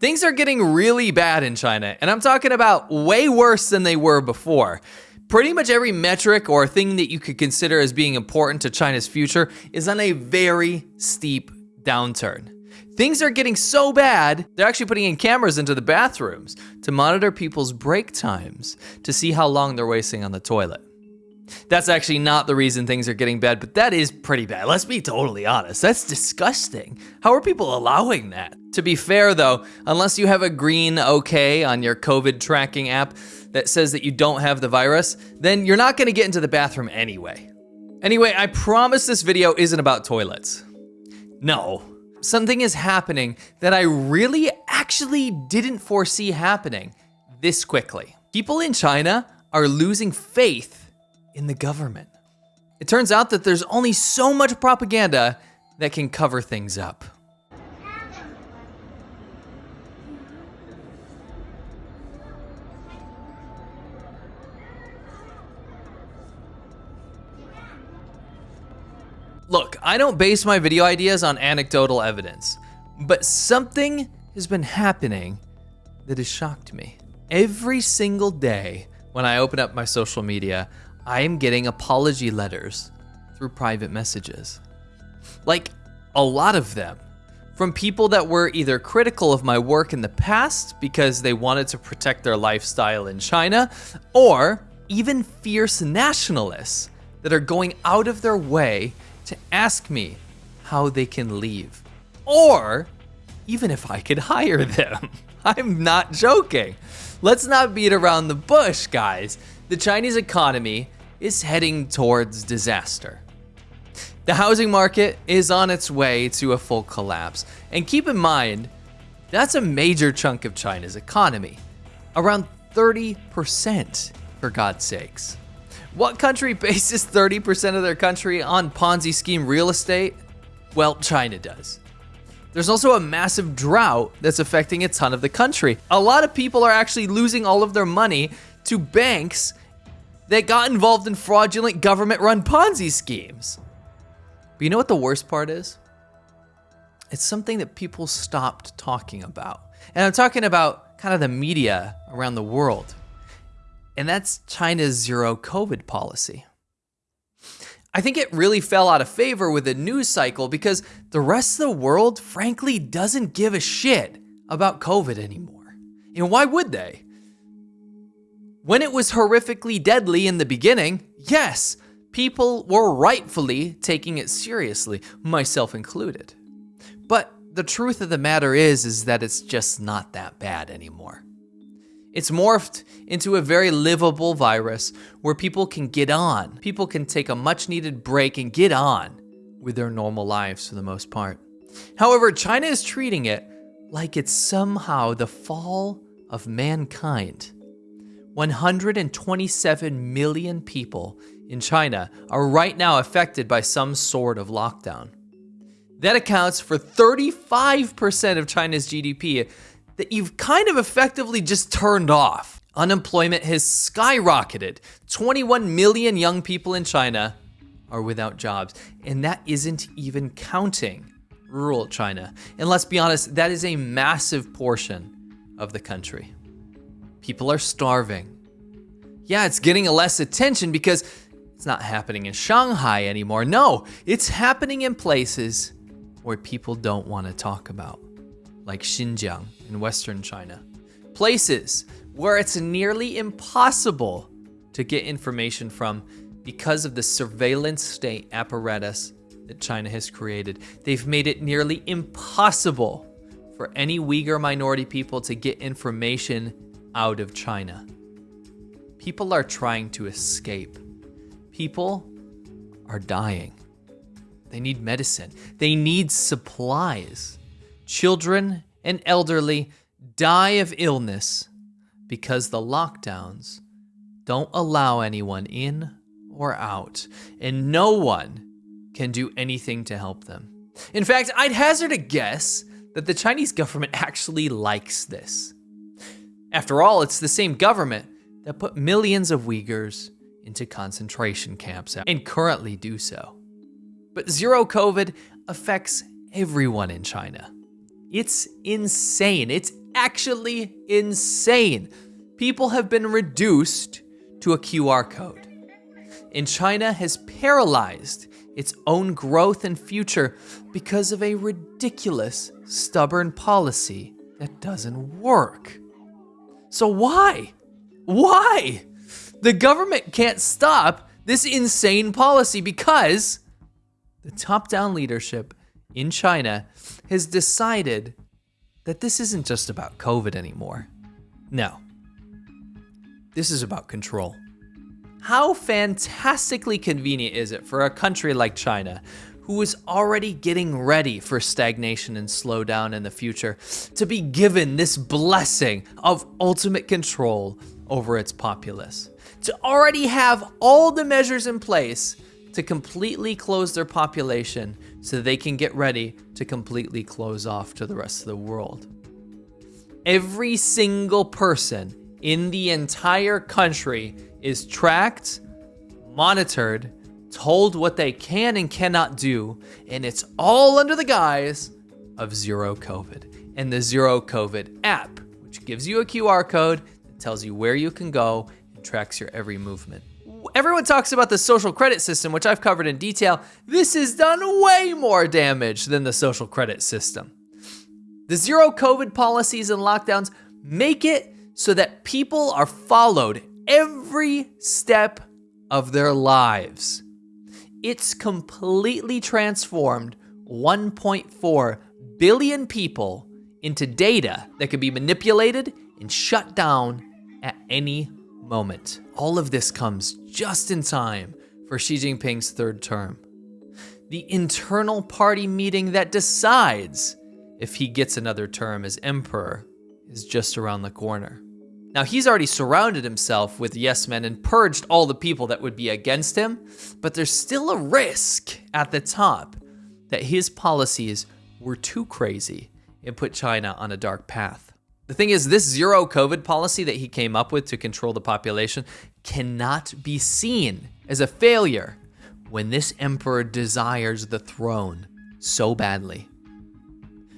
Things are getting really bad in China, and I'm talking about way worse than they were before. Pretty much every metric or thing that you could consider as being important to China's future is on a very steep downturn. Things are getting so bad, they're actually putting in cameras into the bathrooms to monitor people's break times to see how long they're wasting on the toilet. That's actually not the reason things are getting bad, but that is pretty bad. Let's be totally honest. That's disgusting. How are people allowing that? To be fair though, unless you have a green OK on your COVID tracking app that says that you don't have the virus, then you're not gonna get into the bathroom anyway. Anyway, I promise this video isn't about toilets. No, something is happening that I really actually didn't foresee happening this quickly. People in China are losing faith in the government. It turns out that there's only so much propaganda that can cover things up. Look, I don't base my video ideas on anecdotal evidence, but something has been happening that has shocked me. Every single day when I open up my social media, I am getting apology letters through private messages. Like, a lot of them. From people that were either critical of my work in the past because they wanted to protect their lifestyle in China, or even fierce nationalists that are going out of their way to ask me how they can leave. Or even if I could hire them. I'm not joking. Let's not beat around the bush, guys. The Chinese economy is heading towards disaster. The housing market is on its way to a full collapse. And keep in mind, that's a major chunk of China's economy. Around 30%, for God's sakes. What country bases 30% of their country on Ponzi scheme real estate? Well, China does. There's also a massive drought that's affecting a ton of the country. A lot of people are actually losing all of their money to banks that got involved in fraudulent government run Ponzi schemes. But you know what the worst part is? It's something that people stopped talking about. And I'm talking about kind of the media around the world. And that's China's zero COVID policy. I think it really fell out of favor with the news cycle because the rest of the world, frankly, doesn't give a shit about COVID anymore. And why would they? When it was horrifically deadly in the beginning, yes, people were rightfully taking it seriously, myself included. But the truth of the matter is is that it's just not that bad anymore. It's morphed into a very livable virus where people can get on. People can take a much needed break and get on with their normal lives for the most part. However, China is treating it like it's somehow the fall of mankind. 127 million people in China are right now affected by some sort of lockdown. That accounts for 35% of China's GDP that you've kind of effectively just turned off. Unemployment has skyrocketed. 21 million young people in China are without jobs, and that isn't even counting rural China. And let's be honest, that is a massive portion of the country. People are starving. Yeah, it's getting less attention because it's not happening in Shanghai anymore. No, it's happening in places where people don't want to talk about, like Xinjiang in Western China. Places where it's nearly impossible to get information from because of the surveillance state apparatus that China has created. They've made it nearly impossible for any Uyghur minority people to get information out of China. People are trying to escape. People are dying. They need medicine. They need supplies. Children and elderly die of illness because the lockdowns don't allow anyone in or out, and no one can do anything to help them. In fact, I'd hazard a guess that the Chinese government actually likes this. After all, it's the same government that put millions of Uyghurs into concentration camps and currently do so. But zero COVID affects everyone in China. It's insane. It's actually insane. People have been reduced to a QR code. And China has paralyzed its own growth and future because of a ridiculous, stubborn policy that doesn't work. So, why? Why? The government can't stop this insane policy because the top down leadership in China has decided that this isn't just about COVID anymore. No, this is about control. How fantastically convenient is it for a country like China, who is already getting ready for stagnation and slowdown in the future, to be given this blessing of ultimate control over its populace? To already have all the measures in place to completely close their population so they can get ready to completely close off to the rest of the world. Every single person in the entire country is tracked, monitored, told what they can and cannot do, and it's all under the guise of zero COVID and the zero COVID app, which gives you a QR code that tells you where you can go and tracks your every movement. Everyone talks about the social credit system, which I've covered in detail. This has done way more damage than the social credit system. The zero COVID policies and lockdowns make it so that people are followed every step of their lives. It's completely transformed 1.4 billion people into data that can be manipulated and shut down at any moment. All of this comes just in time for Xi Jinping's third term. The internal party meeting that decides if he gets another term as emperor is just around the corner. Now, he's already surrounded himself with yes men and purged all the people that would be against him, but there's still a risk at the top that his policies were too crazy and put China on a dark path. The thing is, this zero COVID policy that he came up with to control the population cannot be seen as a failure when this emperor desires the throne so badly.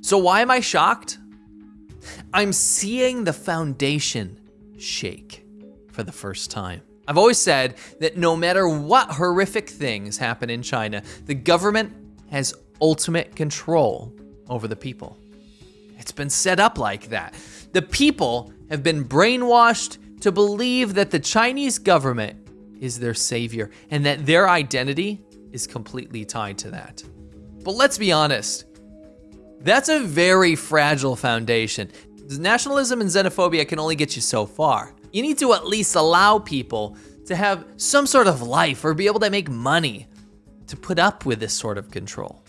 So, why am I shocked? I'm seeing the foundation shake for the first time. I've always said that no matter what horrific things happen in China, the government has ultimate control over the people. It's been set up like that. The people have been brainwashed to believe that the Chinese government is their savior and that their identity is completely tied to that. But let's be honest, that's a very fragile foundation. Nationalism and xenophobia can only get you so far. You need to at least allow people to have some sort of life or be able to make money to put up with this sort of control.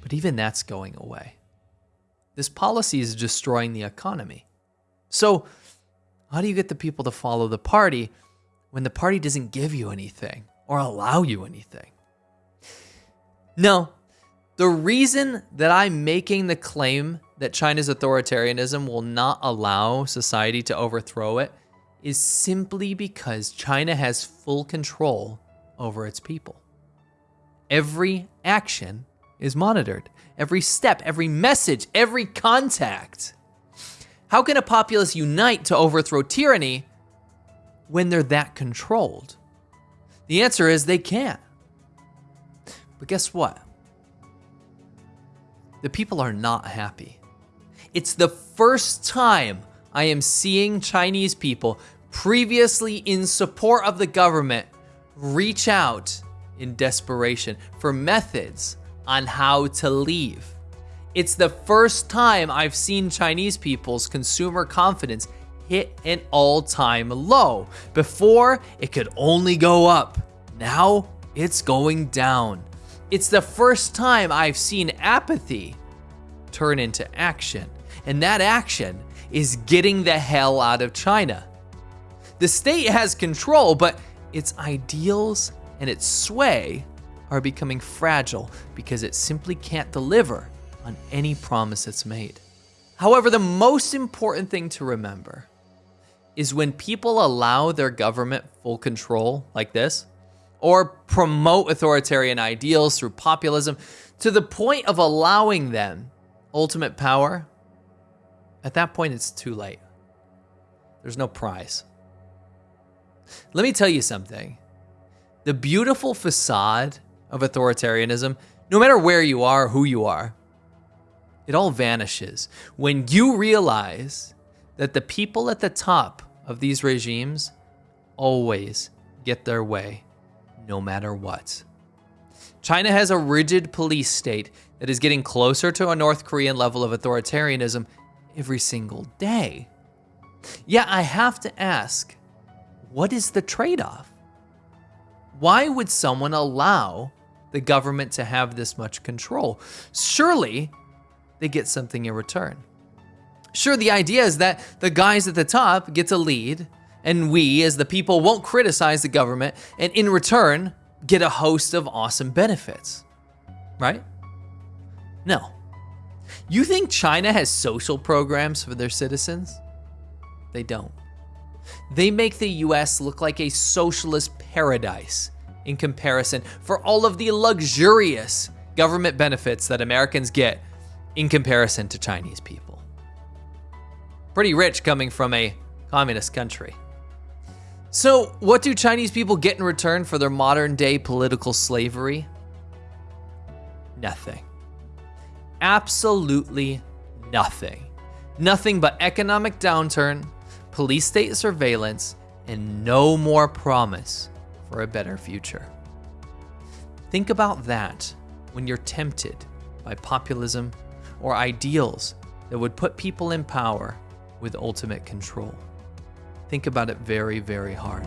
But even that's going away. This policy is destroying the economy. So, how do you get the people to follow the party when the party doesn't give you anything or allow you anything? No, the reason that I'm making the claim that China's authoritarianism will not allow society to overthrow it is simply because China has full control over its people. Every action is monitored, every step, every message, every contact. How can a populace unite to overthrow tyranny when they're that controlled? The answer is they can't. But guess what? The people are not happy. It's the first time I am seeing Chinese people previously in support of the government reach out in desperation for methods on how to leave. It's the first time I've seen Chinese people's consumer confidence hit an all time low. Before, it could only go up. Now, it's going down. It's the first time I've seen apathy turn into action and that action is getting the hell out of China. The state has control, but its ideals and its sway are becoming fragile because it simply can't deliver on any promise it's made. However, the most important thing to remember is when people allow their government full control like this, or promote authoritarian ideals through populism to the point of allowing them ultimate power, at that point, it's too late. There's no prize. Let me tell you something. The beautiful facade of authoritarianism, no matter where you are, who you are, it all vanishes when you realize that the people at the top of these regimes always get their way, no matter what. China has a rigid police state that is getting closer to a North Korean level of authoritarianism every single day. Yeah, I have to ask what is the trade off? Why would someone allow the government to have this much control? Surely they get something in return. Sure, the idea is that the guys at the top get to lead, and we, as the people, won't criticize the government, and in return, get a host of awesome benefits. Right? No. You think China has social programs for their citizens? They don't. They make the US look like a socialist paradise in comparison for all of the luxurious government benefits that Americans get in comparison to Chinese people. Pretty rich coming from a communist country. So, what do Chinese people get in return for their modern day political slavery? Nothing. Absolutely nothing. Nothing but economic downturn, police state surveillance, and no more promise for a better future. Think about that when you're tempted by populism or ideals that would put people in power with ultimate control. Think about it very, very hard.